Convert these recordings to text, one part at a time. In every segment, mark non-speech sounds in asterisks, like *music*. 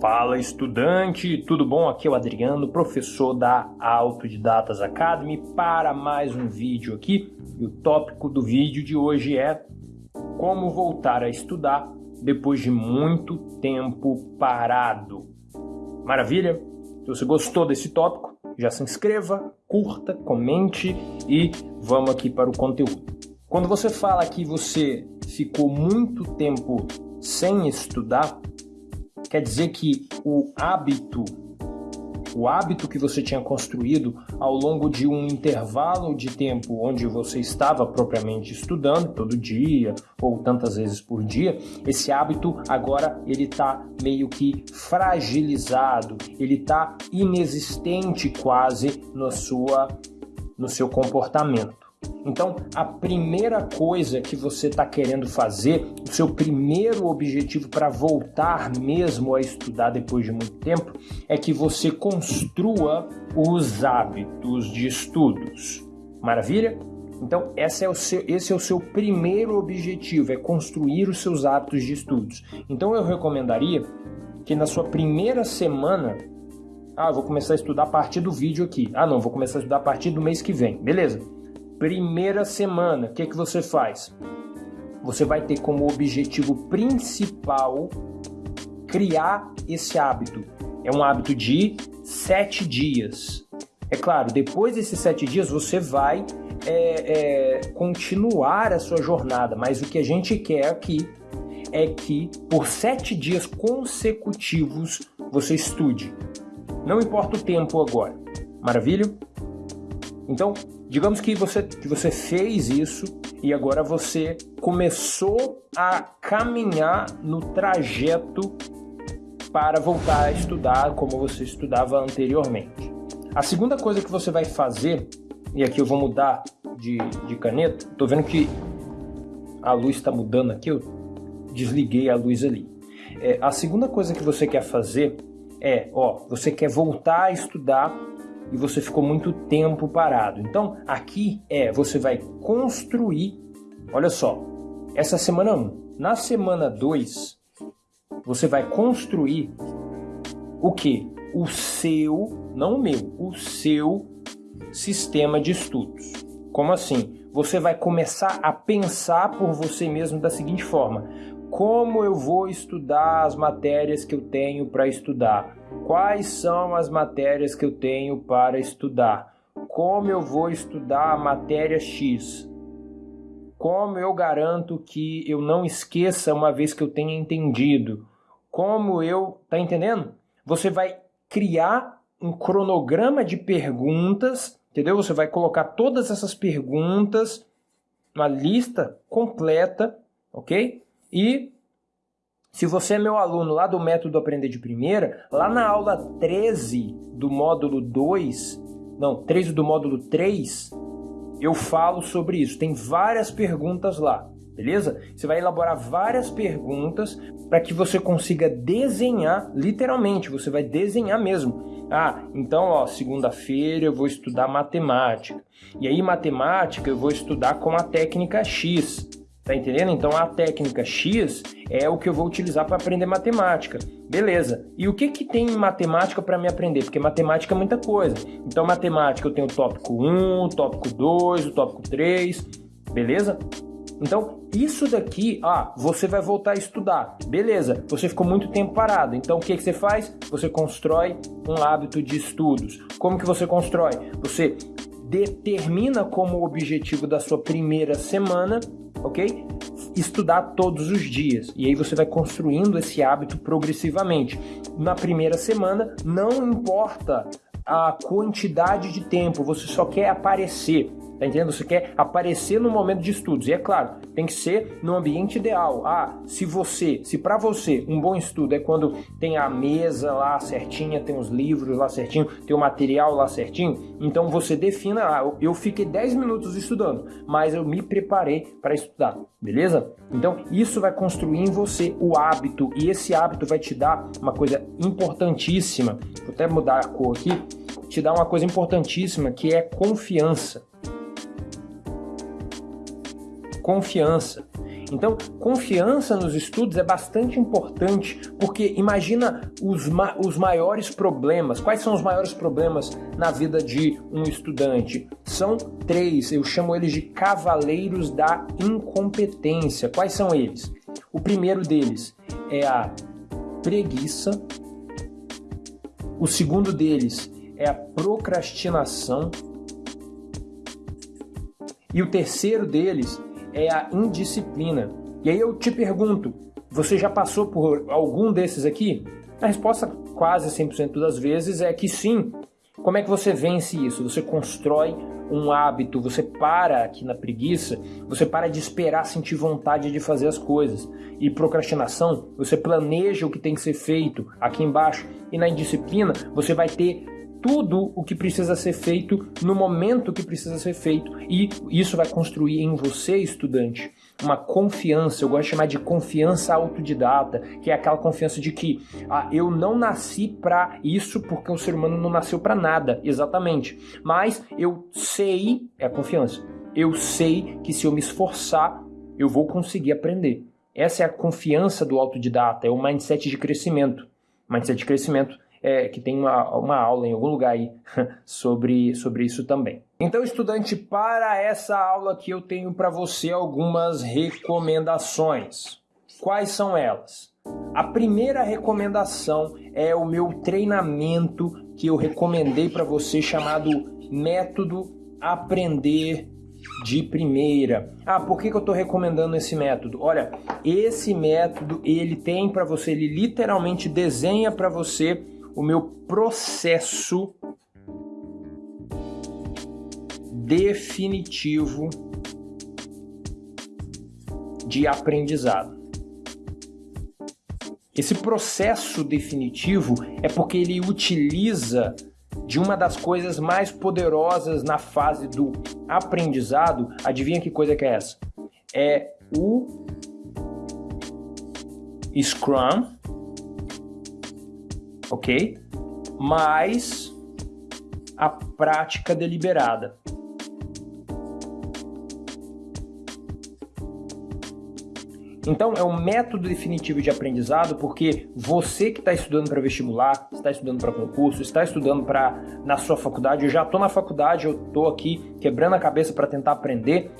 Fala estudante, tudo bom? Aqui é o Adriano, professor da Autodidatas Academy para mais um vídeo aqui. E o tópico do vídeo de hoje é como voltar a estudar depois de muito tempo parado. Maravilha? Se você gostou desse tópico, já se inscreva, curta, comente e vamos aqui para o conteúdo. Quando você fala que você ficou muito tempo sem estudar, Quer dizer que o hábito, o hábito que você tinha construído ao longo de um intervalo de tempo onde você estava propriamente estudando todo dia ou tantas vezes por dia, esse hábito agora ele está meio que fragilizado, ele está inexistente quase na sua, no seu comportamento. Então, a primeira coisa que você está querendo fazer, o seu primeiro objetivo para voltar mesmo a estudar depois de muito tempo, é que você construa os hábitos de estudos. Maravilha? Então, esse é, o seu, esse é o seu primeiro objetivo, é construir os seus hábitos de estudos. Então, eu recomendaria que na sua primeira semana ah, vou começar a estudar a partir do vídeo aqui. Ah, não, vou começar a estudar a partir do mês que vem. Beleza primeira semana, o que, que você faz? Você vai ter como objetivo principal criar esse hábito. É um hábito de sete dias. É claro, depois desses sete dias você vai é, é, continuar a sua jornada, mas o que a gente quer aqui é que por sete dias consecutivos você estude. Não importa o tempo agora. Maravilha? Então, digamos que você, que você fez isso e agora você começou a caminhar no trajeto para voltar a estudar como você estudava anteriormente. A segunda coisa que você vai fazer, e aqui eu vou mudar de, de caneta, estou vendo que a luz está mudando aqui, eu desliguei a luz ali. É, a segunda coisa que você quer fazer é, ó, você quer voltar a estudar e você ficou muito tempo parado. Então, aqui é, você vai construir, olha só, essa semana 1. Na semana 2, você vai construir o que? O seu, não o meu, o seu sistema de estudos. Como assim? Você vai começar a pensar por você mesmo da seguinte forma: como eu vou estudar as matérias que eu tenho para estudar? Quais são as matérias que eu tenho para estudar? Como eu vou estudar a matéria X? Como eu garanto que eu não esqueça uma vez que eu tenha entendido? Como eu. Tá entendendo? Você vai criar um cronograma de perguntas, entendeu? Você vai colocar todas essas perguntas, uma lista completa, ok? E se você é meu aluno lá do método Aprender de Primeira, lá na aula 13 do módulo 2, não, 13 do módulo 3, eu falo sobre isso. Tem várias perguntas lá, beleza? Você vai elaborar várias perguntas para que você consiga desenhar, literalmente, você vai desenhar mesmo. Ah, então, ó, segunda-feira eu vou estudar matemática. E aí, matemática eu vou estudar com a técnica X. Tá entendendo? Então a técnica X é o que eu vou utilizar para aprender matemática. Beleza. E o que, que tem em matemática para me aprender? Porque matemática é muita coisa. Então matemática eu tenho o tópico 1, o tópico 2, o tópico 3, beleza? Então, isso daqui, ah, você vai voltar a estudar. Beleza, você ficou muito tempo parado. Então, o que, que você faz? Você constrói um hábito de estudos. Como que você constrói? Você determina como objetivo da sua primeira semana ok? Estudar todos os dias. E aí você vai construindo esse hábito progressivamente. Na primeira semana, não importa a quantidade de tempo, você só quer aparecer. Tá entendendo? Você quer aparecer no momento de estudos. E é claro, tem que ser no ambiente ideal. Ah, se você, se para você um bom estudo é quando tem a mesa lá certinha, tem os livros lá certinho, tem o material lá certinho, então você defina, ah, eu fiquei 10 minutos estudando, mas eu me preparei para estudar, beleza? Então, isso vai construir em você o hábito e esse hábito vai te dar uma coisa importantíssima. Vou até mudar a cor aqui. Te dá uma coisa importantíssima que é confiança. Confiança. Então, confiança nos estudos é bastante importante, porque imagina os, ma os maiores problemas. Quais são os maiores problemas na vida de um estudante? São três, eu chamo eles de cavaleiros da incompetência. Quais são eles? O primeiro deles é a preguiça. O segundo deles é a procrastinação. E o terceiro deles é a indisciplina. E aí eu te pergunto, você já passou por algum desses aqui? A resposta quase 100% das vezes é que sim. Como é que você vence isso? Você constrói um hábito, você para aqui na preguiça, você para de esperar sentir vontade de fazer as coisas. E procrastinação, você planeja o que tem que ser feito aqui embaixo. E na indisciplina, você vai ter tudo o que precisa ser feito no momento que precisa ser feito. E isso vai construir em você, estudante, uma confiança. Eu gosto de chamar de confiança autodidata, que é aquela confiança de que ah, eu não nasci para isso porque o ser humano não nasceu para nada, exatamente. Mas eu sei, é a confiança. Eu sei que se eu me esforçar, eu vou conseguir aprender. Essa é a confiança do autodidata, é o mindset de crescimento. Mindset de crescimento é, que tem uma, uma aula em algum lugar aí *laughs* sobre, sobre isso também. Então, estudante, para essa aula aqui eu tenho para você algumas recomendações. Quais são elas? A primeira recomendação é o meu treinamento que eu recomendei para você chamado Método Aprender de primeira. Ah, por que, que eu estou recomendando esse método? Olha, esse método ele tem para você, ele literalmente desenha para você o meu processo definitivo de aprendizado. Esse processo definitivo é porque ele utiliza de uma das coisas mais poderosas na fase do aprendizado. Adivinha que coisa que é essa? É o Scrum ok? Mais a prática deliberada. Então, é um método definitivo de aprendizado, porque você que está estudando para vestibular, está estudando para concurso, está estudando para na sua faculdade, eu já estou na faculdade, eu estou aqui quebrando a cabeça para tentar aprender.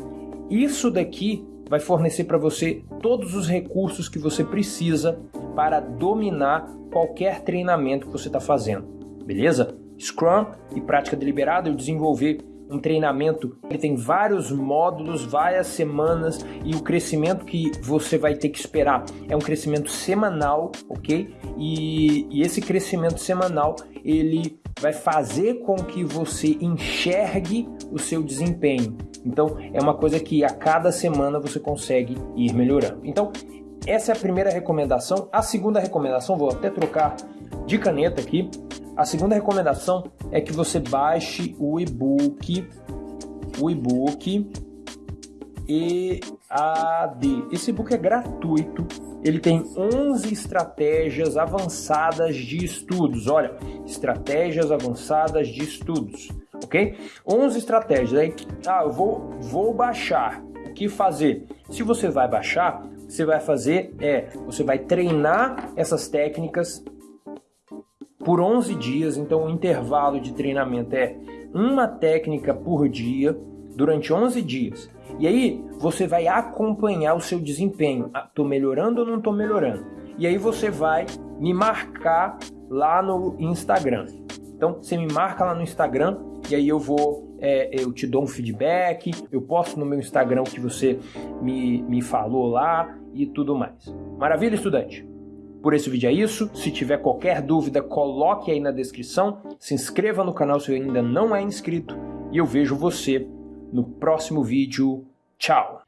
Isso daqui vai fornecer para você todos os recursos que você precisa para dominar qualquer treinamento que você está fazendo, beleza? Scrum e prática deliberada, eu desenvolver um treinamento, ele tem vários módulos, várias semanas e o crescimento que você vai ter que esperar é um crescimento semanal, ok? E, e esse crescimento semanal ele vai fazer com que você enxergue o seu desempenho. Então é uma coisa que a cada semana você consegue ir melhorando. Então essa é a primeira recomendação. A segunda recomendação, vou até trocar de caneta aqui. A segunda recomendação é que você baixe o e-book, o e-book EAD. Esse e-book é gratuito. Ele tem 11 estratégias avançadas de estudos. Olha, estratégias avançadas de estudos, ok? 11 estratégias. Aí, ah, eu vou, vou baixar. O que fazer? Se você vai baixar, você vai fazer é, você vai treinar essas técnicas por 11 dias, então o intervalo de treinamento é uma técnica por dia durante 11 dias. E aí você vai acompanhar o seu desempenho. Ah, tô melhorando ou não tô melhorando? E aí você vai me marcar lá no Instagram. Então você me marca lá no Instagram e aí eu vou, é, eu te dou um feedback, eu posto no meu Instagram o que você me, me falou lá e tudo mais. Maravilha, estudante? Por esse vídeo é isso. Se tiver qualquer dúvida, coloque aí na descrição. Se inscreva no canal se ainda não é inscrito. E eu vejo você no próximo vídeo. Tchau!